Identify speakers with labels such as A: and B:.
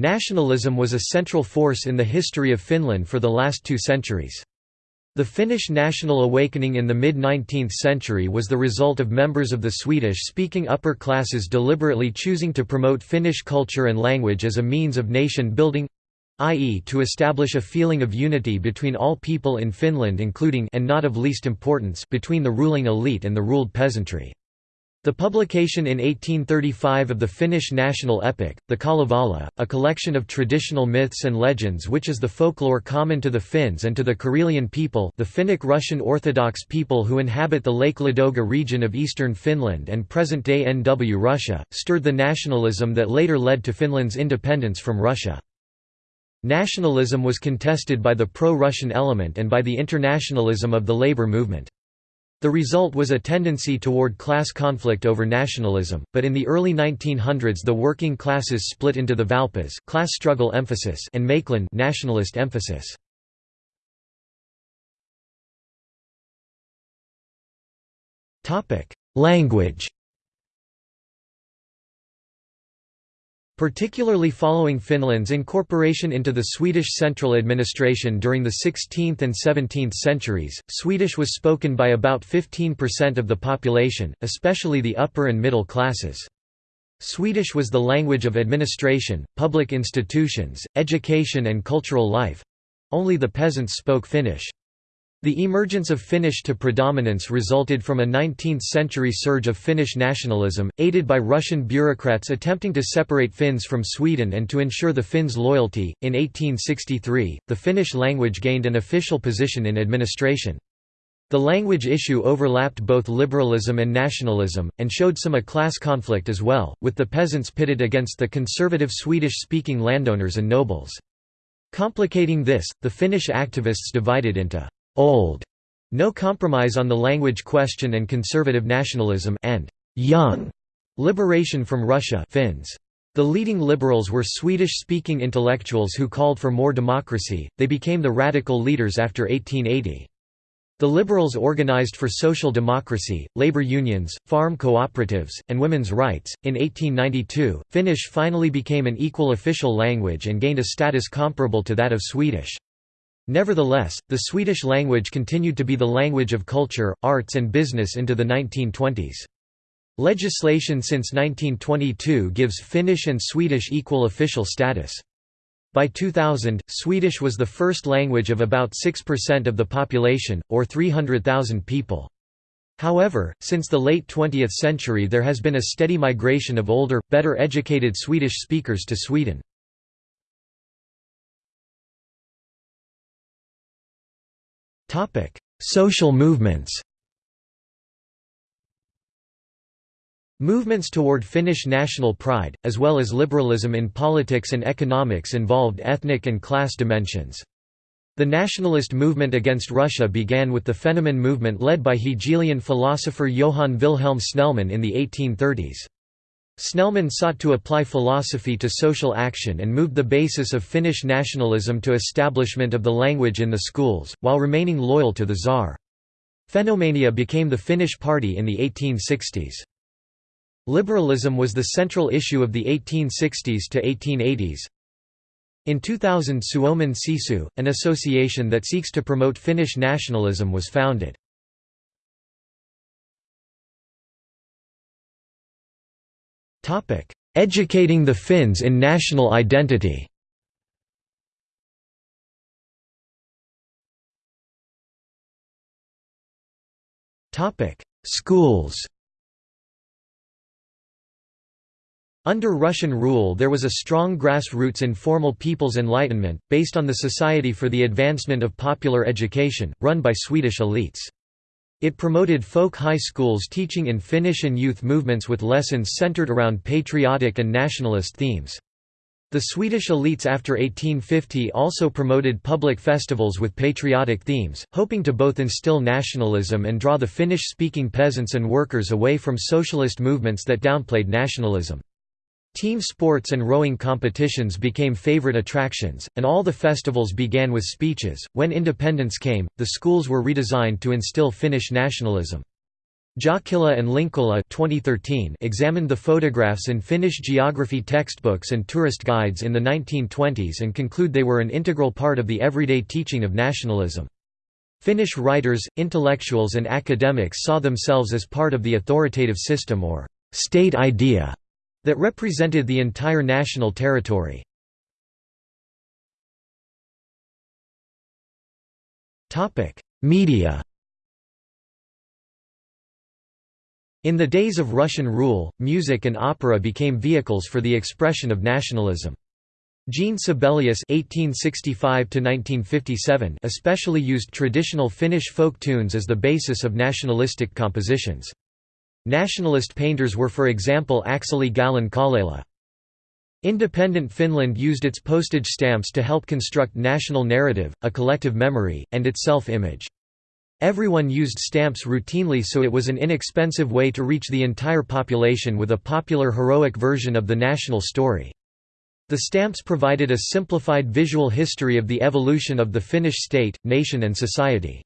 A: Nationalism was a central force in the history of Finland for the last two centuries. The Finnish national awakening in the mid-19th century was the result of members of the Swedish-speaking upper classes deliberately choosing to promote Finnish culture and language as a means of nation-building i.e. to establish a feeling of unity between all people in Finland including and not of least importance between the ruling elite and the ruled peasantry. The publication in 1835 of the Finnish national epic, the Kalevala, a collection of traditional myths and legends which is the folklore common to the Finns and to the Karelian people the Finnic Russian Orthodox people who inhabit the Lake Ladoga region of eastern Finland and present-day NW Russia, stirred the nationalism that later led to Finland's independence from Russia. Nationalism was contested by the pro-Russian element and by the internationalism of the labor movement. The result was a tendency toward class conflict over nationalism, but in the early 1900s the working classes split into the Valpas class struggle emphasis and Mäkelin nationalist emphasis. Language Particularly following Finland's incorporation into the Swedish central administration during the 16th and 17th centuries, Swedish was spoken by about 15% of the population, especially the upper and middle classes. Swedish was the language of administration, public institutions, education and cultural life—only the peasants spoke Finnish. The emergence of Finnish to predominance resulted from a 19th-century surge of Finnish nationalism, aided by Russian bureaucrats attempting to separate Finns from Sweden and to ensure the Finns' loyalty. In 1863, the Finnish language gained an official position in administration. The language issue overlapped both liberalism and nationalism, and showed some a class conflict as well, with the peasants pitted against the conservative Swedish-speaking landowners and nobles. Complicating this, the Finnish activists divided into old, no compromise on the language question and conservative nationalism and young liberation from Russia Finns. The leading liberals were Swedish-speaking intellectuals who called for more democracy, they became the radical leaders after 1880. The liberals organized for social democracy, labor unions, farm cooperatives, and women's rights. In 1892, Finnish finally became an equal official language and gained a status comparable to that of Swedish. Nevertheless, the Swedish language continued to be the language of culture, arts and business into the 1920s. Legislation since 1922 gives Finnish and Swedish equal official status. By 2000, Swedish was the first language of about 6% of the population, or 300,000 people. However, since the late 20th century there has been a steady migration of older, better educated Swedish speakers to Sweden. Topic: Social movements. Movements toward Finnish national pride, as well as liberalism in politics and economics involved ethnic and class dimensions. The nationalist movement against Russia began with the Fennoman movement led by Hegelian philosopher Johann Wilhelm Snellman in the 1830s. Snellman sought to apply philosophy to social action and moved the basis of Finnish nationalism to establishment of the language in the schools, while remaining loyal to the Tsar. Fennomania became the Finnish party in the 1860s. Liberalism was the central issue of the 1860s to 1880s. In 2000 Suomen Sisu, an association that seeks to promote Finnish nationalism was founded. Educating the Finns in national identity. Schools. Under Russian rule there was a strong grassroots informal people's enlightenment, based on the Society for the Advancement of Popular Education, run by Swedish elites. It promoted folk high schools teaching in Finnish and youth movements with lessons centered around patriotic and nationalist themes. The Swedish elites after 1850 also promoted public festivals with patriotic themes, hoping to both instill nationalism and draw the Finnish-speaking peasants and workers away from socialist movements that downplayed nationalism. Team sports and rowing competitions became favorite attractions, and all the festivals began with speeches. When independence came, the schools were redesigned to instill Finnish nationalism. Jokela and Linkola 2013 examined the photographs in Finnish geography textbooks and tourist guides in the 1920s and conclude they were an integral part of the everyday teaching of nationalism. Finnish writers, intellectuals and academics saw themselves as part of the authoritative system or «state idea» that represented the entire national territory. Media In the days of Russian rule, music and opera became vehicles for the expression of nationalism. Jean Sibelius (1865–1957) especially used traditional Finnish folk tunes as the basis of nationalistic compositions. Nationalist painters were for example Akseli Gallen-Kallela. Independent Finland used its postage stamps to help construct national narrative, a collective memory, and its self-image. Everyone used stamps routinely so it was an inexpensive way to reach the entire population with a popular heroic version of the national story. The stamps provided a simplified visual history of the evolution of the Finnish state, nation and society.